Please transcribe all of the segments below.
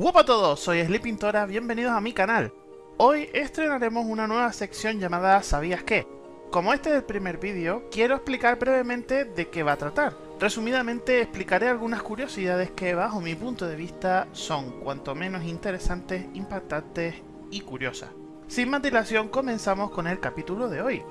Hola a todos, soy Sleepintora, bienvenidos a mi canal. Hoy estrenaremos una nueva sección llamada ¿Sabías qué? Como este es el primer vídeo, quiero explicar brevemente de qué va a tratar. Resumidamente explicaré algunas curiosidades que bajo mi punto de vista son cuanto menos interesantes, impactantes y curiosas. Sin más dilación comenzamos con el capítulo de hoy.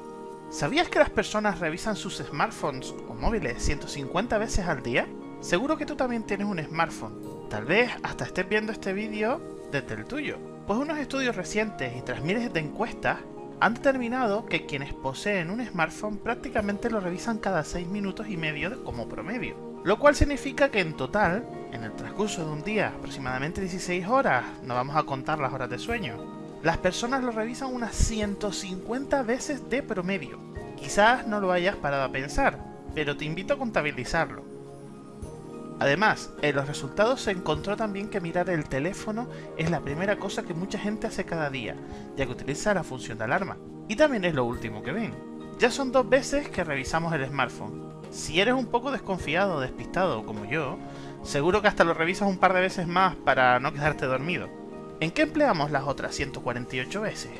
¿Sabías que las personas revisan sus smartphones o móviles 150 veces al día? Seguro que tú también tienes un smartphone. Tal vez hasta estés viendo este vídeo desde el tuyo. Pues unos estudios recientes y tras miles de encuestas han determinado que quienes poseen un smartphone prácticamente lo revisan cada 6 minutos y medio como promedio. Lo cual significa que en total, en el transcurso de un día, aproximadamente 16 horas, no vamos a contar las horas de sueño, las personas lo revisan unas 150 veces de promedio. Quizás no lo hayas parado a pensar, pero te invito a contabilizarlo. Además, en los resultados se encontró también que mirar el teléfono es la primera cosa que mucha gente hace cada día, ya que utiliza la función de alarma. Y también es lo último que ven. Ya son dos veces que revisamos el smartphone. Si eres un poco desconfiado o despistado como yo, seguro que hasta lo revisas un par de veces más para no quedarte dormido. ¿En qué empleamos las otras 148 veces?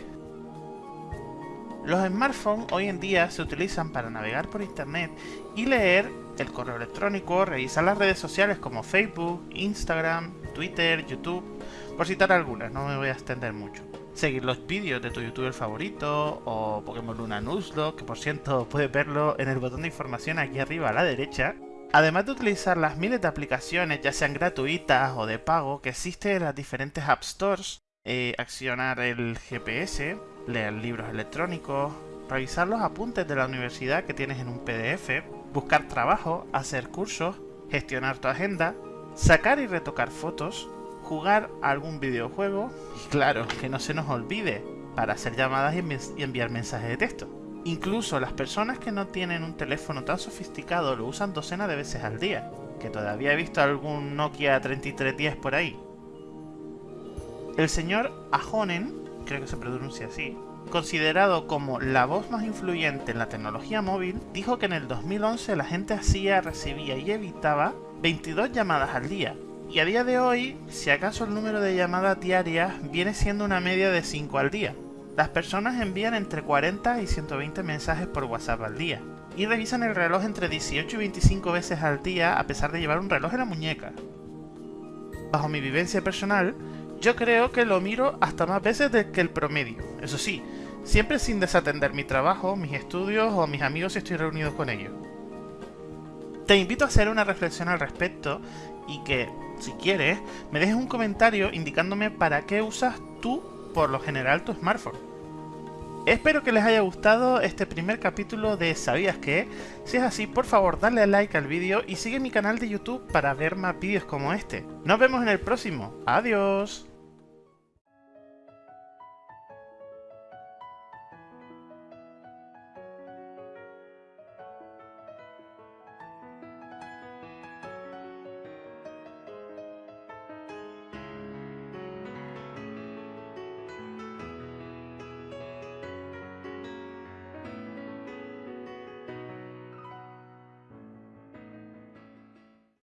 Los smartphones hoy en día se utilizan para navegar por internet y leer el correo electrónico, revisar las redes sociales como Facebook, Instagram, Twitter, YouTube, por citar algunas, no me voy a extender mucho. Seguir los vídeos de tu youtuber favorito o Pokémon Luna Nuzlocke, que por cierto puedes verlo en el botón de información aquí arriba a la derecha. Además de utilizar las miles de aplicaciones, ya sean gratuitas o de pago, que existen en las diferentes App Stores, eh, accionar el GPS, leer libros electrónicos, revisar los apuntes de la universidad que tienes en un PDF, buscar trabajo, hacer cursos, gestionar tu agenda, sacar y retocar fotos, jugar algún videojuego y claro, que no se nos olvide, para hacer llamadas y enviar mensajes de texto. Incluso las personas que no tienen un teléfono tan sofisticado lo usan docenas de veces al día, que todavía he visto algún Nokia 3310 por ahí. El señor Ahonen, creo que se pronuncia así, considerado como la voz más influyente en la tecnología móvil, dijo que en el 2011 la gente hacía, recibía y evitaba 22 llamadas al día. Y a día de hoy, si acaso el número de llamadas diarias viene siendo una media de 5 al día. Las personas envían entre 40 y 120 mensajes por WhatsApp al día. Y revisan el reloj entre 18 y 25 veces al día a pesar de llevar un reloj en la muñeca. Bajo mi vivencia personal, yo creo que lo miro hasta más veces que el promedio. Eso sí, siempre sin desatender mi trabajo, mis estudios o mis amigos si estoy reunido con ellos. Te invito a hacer una reflexión al respecto y que, si quieres, me dejes un comentario indicándome para qué usas tú, por lo general, tu smartphone. Espero que les haya gustado este primer capítulo de ¿Sabías qué? Si es así, por favor dale like al vídeo y sigue mi canal de YouTube para ver más vídeos como este. Nos vemos en el próximo. ¡Adiós!